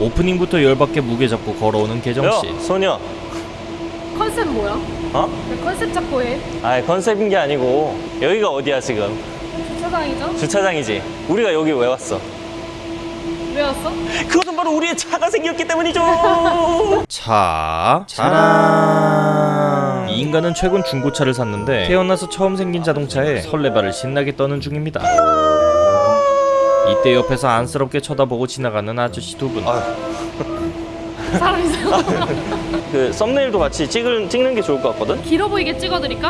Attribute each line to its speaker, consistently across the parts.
Speaker 1: 오프닝부터 열받게 무게 잡고 걸어오는 개정씨
Speaker 2: 야 소녀
Speaker 3: 컨셉 뭐야?
Speaker 2: 어?
Speaker 3: 왜 컨셉 잡고 해?
Speaker 2: 아 컨셉인 게 아니고 여기가 어디야 지금
Speaker 3: 주차장이죠?
Speaker 2: 주차장이지 우리가 여기 왜 왔어
Speaker 3: 왜 왔어?
Speaker 2: 그것은 바로 우리의 차가 생겼기 때문이죠
Speaker 1: 차 짜란 이 인간은 최근 중고차를 샀는데 태어나서 처음 생긴 자동차에 설레발을 신나게 떠는 중입니다 이때 옆에서 안쓰럽게 쳐다보고 지나가는 아저씨 두분
Speaker 2: 아유.
Speaker 3: 사람 있어.
Speaker 2: 그 썸네일도 같이 찍을, 찍는 게 좋을 것 같거든
Speaker 3: 길어 보이게 찍어드릴까?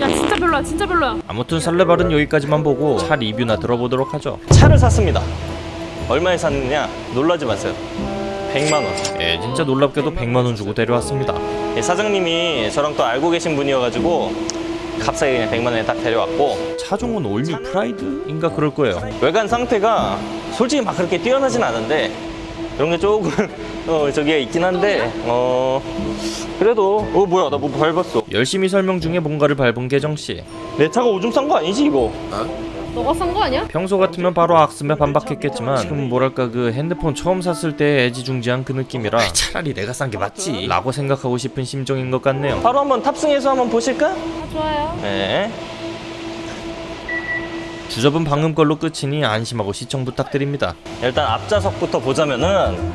Speaker 3: 야 진짜 별로야 진짜 별로야.
Speaker 1: 아무튼 설레발은 여기까지만 보고 차 리뷰나 들어보도록 하죠
Speaker 2: 차를 샀습니다 얼마에 샀느냐 놀라지 마세요 100만 원
Speaker 1: 예 진짜 놀랍게도 100만원 주고 데려왔습니다
Speaker 2: 예, 사장님이 저랑 또 알고 계신 분이어가지고 값싸게 그냥 100만 원에 딱 데려왔고.
Speaker 1: 차종은 올뉴 프라이드인가 그럴 거예요.
Speaker 2: 외관 상태가 솔직히 막 그렇게 뛰어나진 않은데 이런 게 조금 어 저기가 있긴 한데 어 그래도 어 뭐야 나 뭐 밟았어.
Speaker 1: 열심히 설명 중에 뭔가를 밟은 개정씨.
Speaker 2: 내 차가 오줌 싼 거 아니지 이거
Speaker 3: 너가 산 거 아니야?
Speaker 1: 평소 같으면 바로 악습에 반박했겠지만 지금 뭐랄까 그 핸드폰 처음 샀을 때 애지중지한 그 느낌이라 차라리 내가 산 게 맞지 라고 생각하고 싶은 심정인 것 같네요
Speaker 2: 바로 한번 탑승해서 한번 보실까?
Speaker 3: 아 좋아요.
Speaker 2: 네
Speaker 1: 주접은 방금 걸로 끝이니 안심하고 시청 부탁드립니다
Speaker 2: 일단 앞좌석부터 보자면은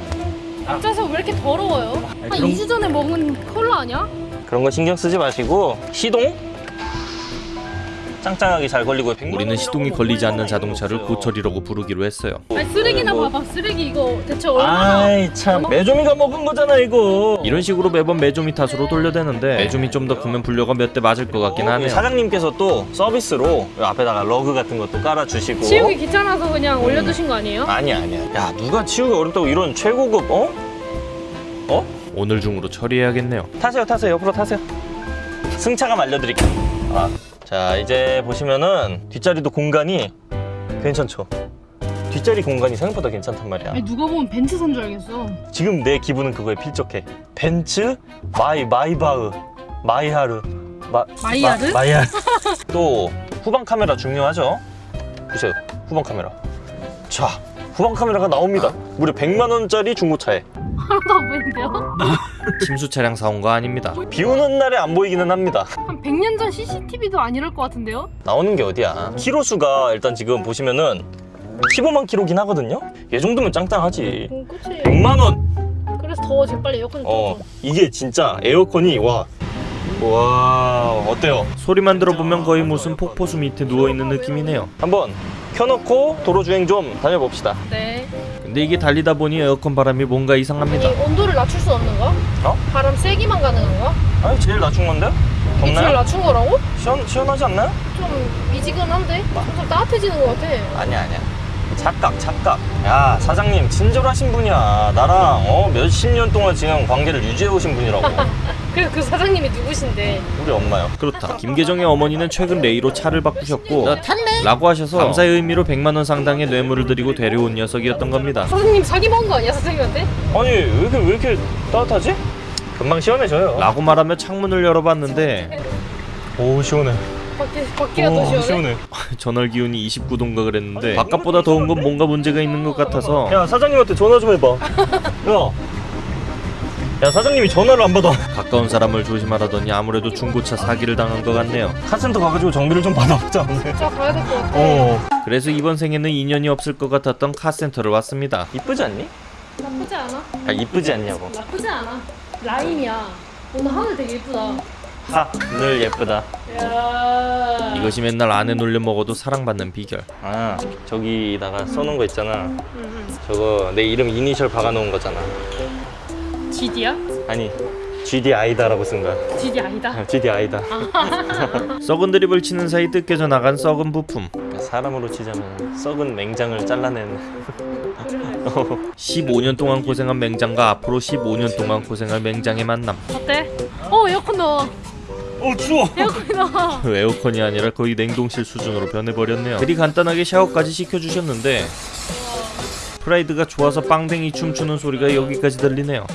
Speaker 3: 앞좌석 왜 이렇게 더러워요? 한
Speaker 1: 그럼-
Speaker 3: 2주 전에 먹은 콜라 아니야?
Speaker 2: 그런 거 신경 쓰지 마시고 시동 짱짱하게 잘 걸리고
Speaker 1: 우리는 시동이 걸리지 않는 자동차를 고철이라고 부르기로 했어요.
Speaker 3: 아니 쓰레기나
Speaker 2: 뭐-
Speaker 3: 봐봐. 쓰레기 이거 대체 얼마나
Speaker 2: 아이 참. 매조미가 먹은 거잖아 이거.
Speaker 1: 이런 식으로 매번 매조미 탓으로 돌려대는데 매조미 좀 더 크면 불려가 몇 대 맞을 것 같긴 하네요.
Speaker 2: 사장님께서 또 서비스로 이 앞에다가 러그 같은 것도 깔아주시고.
Speaker 3: 치우기 귀찮아서 그냥 올려두신 거 아니에요?
Speaker 2: 아니야 아니야. 야 누가 치우기 어렵다고 이런 최고급 어? 어?
Speaker 1: 오늘 중으로 처리해야겠네요.
Speaker 2: 타세요 타세요. 옆으로 타세요. 승차감 알려드릴게요. 아, 자 이제 보시면은 뒷자리도 공간이 괜찮죠? 뒷자리 공간이 생각보다 괜찮단 말이야.
Speaker 3: 아니 누가 보면 벤츠 산 줄 알겠어.
Speaker 2: 지금 내 기분은 그거에 필적해. 벤츠 마이 마이바흐 마이하르 마,
Speaker 3: 마이하르?
Speaker 2: 마, 마이하르. 또 후방 카메라 중요하죠? 보세요. 후방 카메라. 자 후방 카메라가 나옵니다. 무려 100만 원짜리 중고차에.
Speaker 3: 하나도 안 보이는데요?
Speaker 1: 침수 차량 사온 거 아닙니다.
Speaker 2: 비 오는 날에 안 보이기는 합니다.
Speaker 3: 한 100년 전 CCTV도 안 이럴 것 같은데요?
Speaker 2: 나오는 게 어디야? 키로 수가 일단 지금 보시면은 15만 키로긴 하거든요? 얘 정도면 짱짱하지.
Speaker 3: 어, 그치.
Speaker 2: 100만 원!
Speaker 3: 그래서 더워 재빨리 에어컨
Speaker 2: 어 이게 진짜 에어컨이 와. 와 어때요?
Speaker 1: 소리만 들어보면 거의 무슨 폭포수 밑에 누워있는 느낌이네요.
Speaker 2: 한번 켜놓고 도로 주행 좀 다녀봅시다.
Speaker 3: 네
Speaker 1: 근데 이게 달리다 보니 에어컨 바람이 뭔가
Speaker 3: 아니
Speaker 1: 이상합니다
Speaker 3: 온도를 낮출 수 없는 거야?
Speaker 2: 어?
Speaker 3: 바람 세기만 가능한 거야?
Speaker 2: 아니 제일 낮춘 건데?
Speaker 3: 이게 제일
Speaker 2: 덥나요?
Speaker 3: 낮춘 거라고?
Speaker 2: 시원 시원하지 않나요?
Speaker 3: 좀 미지근한데? 점점 따뜻해지는 것 같아
Speaker 2: 아니야 아니야. 착각 착각. 야 사장님 친절하신 분이야. 나랑 어 몇십 년 동안 지금 관계를 유지해 오신 분이라고.
Speaker 3: 그래서 그 사장님이 누구신데
Speaker 2: 우리 엄마요.
Speaker 1: 그렇다 김계정의 어머니는 최근 레이로 차를 바꾸셨고 라고 하셔서 감사의 의미로 100만원 상당의 뇌물을 드리고 데려온 녀석이었던 겁니다
Speaker 3: 사장님 사기 먹은 거 아니야 사장님한테?
Speaker 2: 아니 왜 이렇게 왜 이렇게 따뜻하지? 금방 시원해져요.
Speaker 1: 라고 말하며 창문을 열어봤는데
Speaker 2: 오 시원해.
Speaker 3: 밖에, 밖에가 더
Speaker 2: 오,
Speaker 3: 시원해?
Speaker 1: 전월 기온이 29도인가 그랬는데 바깥보다 더운 건 뭔가 문제가 있는 것 같아서
Speaker 2: 야 사장님한테 전화 좀 해봐. 야. 야 사장님이 전화를 안 받아.
Speaker 1: 가까운 사람을 조심하라더니 아무래도 중고차 사기를 당한 것 같네요
Speaker 2: 카센터 가가지고 정비를 좀 받아보자.
Speaker 3: 진짜 가야 될 것 같아
Speaker 2: 어.
Speaker 1: 그래서 이번 생에는 인연이 없을 것 같았던 카센터를 왔습니다
Speaker 2: 이쁘지 않니?
Speaker 3: 나쁘지 않아
Speaker 2: 아 이쁘지 않냐고.
Speaker 3: 나쁘지 않아 라임이야 오늘 하늘 되게 예쁘다
Speaker 2: 하늘 예쁘다.
Speaker 3: 이야
Speaker 1: 이것이 맨날 안에 놀려 먹어도 사랑받는 비결
Speaker 2: 아 저기다가 써놓은 거 있잖아.
Speaker 3: 응, 응.
Speaker 2: 저거 내 이름 이니셜 박아놓은 거잖아.
Speaker 3: GD야?
Speaker 2: 아니 GDI다라고 쓴 거야.
Speaker 3: GD 아니다
Speaker 2: GDI다.
Speaker 1: 썩은 드립을 치는 사이 뜯겨져 나간 썩은 부품
Speaker 2: 사람으로 치자면 썩은 맹장을 잘라낸.
Speaker 1: 15년 동안 고생한 맹장과 앞으로 15년 동안 고생할 맹장의 만남
Speaker 3: 어때? 어 에어컨 넣어
Speaker 2: 어 추워.
Speaker 3: 에어컨 넣어
Speaker 1: 그 에어컨이 아니라 거의 냉동실 수준으로 변해버렸네요 그리 간단하게 샤워까지 시켜주셨는데 프라이드가 좋아서 빵댕이 춤추는 소리가 여기까지 들리네요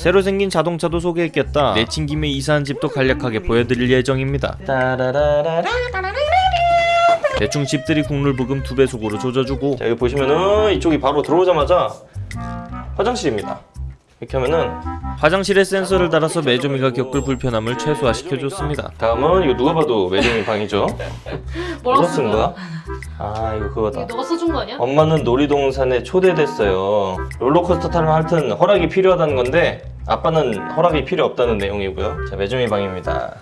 Speaker 1: 새로 생긴 자동차도 소개했겠다 내친 김에 이사한 집도 간략하게 보여드릴 예정입니다. 대충 집들이 국물 부금 두 배속으로 조져주고
Speaker 2: 자 여기 보시면은 이쪽이 바로 들어오자마자 화장실입니다. 이렇게 하면은
Speaker 1: 화장실에 센서를 달아서 메조미가 겪을 불편함을 최소화시켜줬습니다.
Speaker 2: 다음은 이거 누가 봐도 매점이 방이죠.
Speaker 3: 뭐라고
Speaker 2: 누가 쓴 거야? 아 이거 그거다.
Speaker 3: 이거 너가 써준 거 아니야?
Speaker 2: 엄마는 놀이동산에 초대됐어요. 롤러코스터 타면 하여튼 허락이 필요하다는 건데 아빠는 허락이 필요 없다는 내용이고요. 자 메주미 방입니다.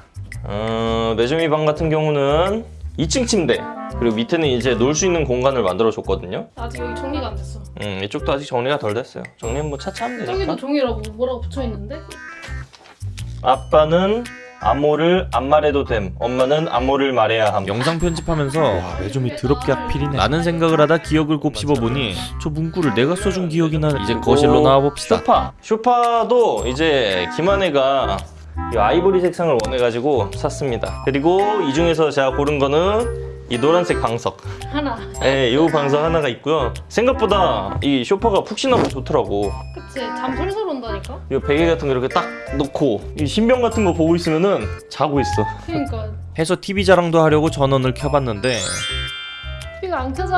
Speaker 2: 어, 메주미 방 같은 경우는 2층 침대 그리고 밑에는 이제 놀 수 있는 공간을 만들어 줬거든요.
Speaker 3: 아직 여기 정리가 안 됐어.
Speaker 2: 음 이쪽도 아직 정리가 덜 됐어요. 정리는 뭐 차차 하면 되니까.
Speaker 3: 저기도 종이라고 뭐라고 붙여 있는데?
Speaker 2: 아빠는 암호를 안 말해도 됨. 엄마는 암호를 말해야 함.
Speaker 1: 영상 편집하면서 와 메조미 더럽게 악필이네 라는 생각을 하다 기억을 곱씹어 보니 저 문구를 내가 써준 기억이 나네 이제 거실로 나와봅시다
Speaker 2: 쇼파. 쇼파도 이제 김한혜가 이 아이보리 색상을 원해가지고 샀습니다. 그리고 이 중에서 제가 고른 거는 이 노란색 방석.
Speaker 3: 하나.
Speaker 2: 예, 이 방석 하나가 있고요. 생각보다 이 쇼파가 푹신하고 좋더라고.
Speaker 3: 그치? 잠 솔솔 온다니까?
Speaker 2: 이 베개 같은 거 이렇게 딱 놓고 이 신병 같은 거 보고 있으면은 자고 있어.
Speaker 3: 그러니까
Speaker 1: 해서 TV 자랑도 하려고 전원을 켜봤는데
Speaker 3: TV가 안 켜져.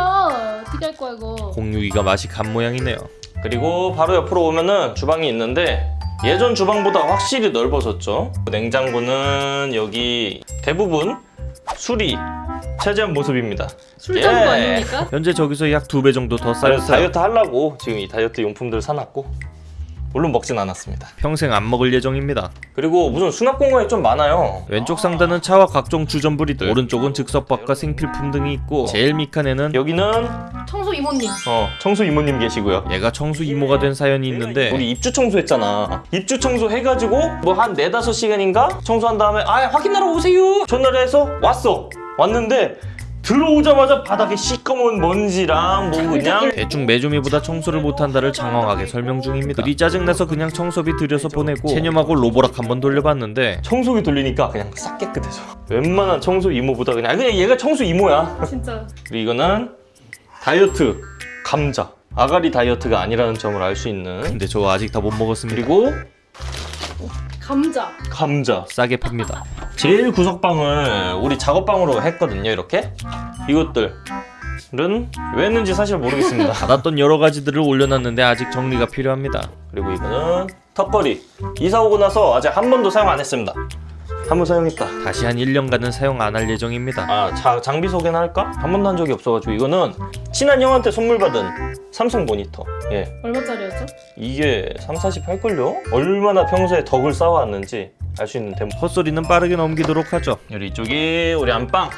Speaker 3: 어떻게 할 거야 이거?
Speaker 1: 공유기가 맛이 간 모양이네요
Speaker 2: 그리고 바로 옆으로 오면은 주방이 있는데 예전 주방보다 확실히 넓어졌죠. 냉장고는 여기 대부분 술이 차지한 모습입니다.
Speaker 3: 술장도
Speaker 2: 예.
Speaker 3: 아닙니까?
Speaker 1: 현재 저기서 약 두 배 정도 더 쌓였어요
Speaker 2: 다이어트 하려고 지금 이 다이어트 용품들 사놨고 물론 먹진 않았습니다.
Speaker 1: 평생 안 먹을 예정입니다
Speaker 2: 그리고 무슨 수납 공간이 좀 많아요.
Speaker 1: 왼쪽 상단은 차와 각종 주전부리들 오른쪽은 즉석밥과 생필품 등이 있고 제일 밑칸에는
Speaker 2: 여기는
Speaker 3: 청소 이모님.
Speaker 2: 어, 청소 이모님 계시고요.
Speaker 1: 얘가 청수 이모가 된 사연이 있는데
Speaker 2: 우리 입주 청소했잖아. 입주 청소 해가지고 뭐 한 네다섯 시간인가 청소한 다음에 아 확인하러 오세요. 전화를 해서 왔어. 왔는데 들어오자마자 바닥에 시꺼먼 먼지랑 뭐 그냥
Speaker 1: 대충 메조미보다 청소를 못한다를 장황하게 설명 중입니다 그리 짜증나서 그냥 청소비 들여서 보내고 체념하고 로보락 한번 돌려봤는데
Speaker 2: 청소기 돌리니까 그냥 싹 깨끗해져. 웬만한 청소 이모보다 그냥 아 그냥 얘가 청소 이모야.
Speaker 3: 진짜.
Speaker 2: 그리고 이거는 다이어트 감자. 아가리 다이어트가 아니라는 점을 알 수 있는
Speaker 1: 근데 저 아직 다 못 먹었습니다
Speaker 2: 그리고
Speaker 3: 감자.
Speaker 2: 감자.
Speaker 1: 싸게 팝니다.
Speaker 2: 제일 구석방을 우리 작업방으로 했거든요 이렇게. 이것들은 왜 했는지 사실 모르겠습니다.
Speaker 1: 받았던 여러 가지들을 올려놨는데 아직 정리가 필요합니다.
Speaker 2: 그리고 이거는 턱걸이. 이사 오고 나서 아직 한 번도 사용 안 했습니다 한번 사용했다
Speaker 1: 다시 한 1년간은 사용 안 할 예정입니다
Speaker 2: 아 자, 장비 소개나 할까? 한 번도 한 적이 없어가지고 이거는 친한 형한테 선물 받은 삼성 모니터 예
Speaker 3: 얼마짜리였죠?
Speaker 2: 이게 3, 40 할걸요? 얼마나 평소에 덕을 쌓아왔는지 알 수 있는 데모
Speaker 1: 헛소리는 빠르게 넘기도록 하죠
Speaker 2: 우리 이쪽이 우리 안방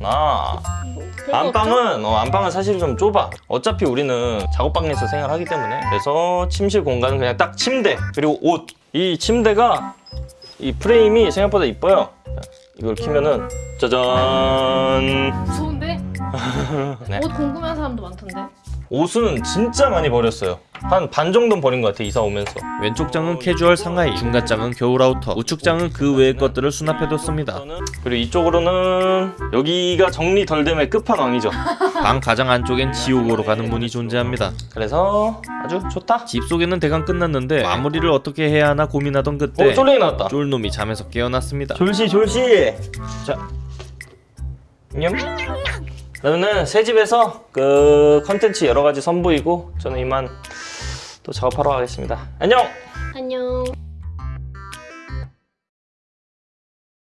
Speaker 3: 없죠?
Speaker 2: 안방은 어, 안방은 사실 좀 좁아. 어차피 우리는 작업방에서 생활하기 때문에 그래서 침실 공간은 그냥 딱 침대 그리고 옷. 이 침대가 이 프레임이 생각보다 이뻐요. 자, 이걸 키면은 짜잔.
Speaker 3: 무서운데?
Speaker 2: 네.
Speaker 3: 옷 궁금해하는 사람도 많던데.
Speaker 2: 옷은 진짜 많이 버렸어요. 한 반 정도는 버린 것 같아 이사 오면서.
Speaker 1: 왼쪽 장은 캐주얼 상하의 중간 장은 겨울 outer 우측 장은 그 외의 것들을 수납해뒀습니다
Speaker 2: 그리고 이쪽으로는 여기가 정리 덜 되면 끝판왕이죠.
Speaker 1: 방 가장 안쪽엔 지옥으로 가는 문이 존재합니다
Speaker 2: 그래서 아주 좋다.
Speaker 1: 집 소개는 대강 끝났는데 마무리를 어떻게 해야 하나 고민하던 그때
Speaker 2: 어 쫄랭이 나왔다.
Speaker 1: 쫄놈이 잠에서 깨어났습니다
Speaker 2: 졸시 졸시 자 냠. 그러면은 새 집에서 그 컨텐츠 여러 가지 선보이고 저는 이만 또 작업하러 가겠습니다 안녕
Speaker 3: 안녕.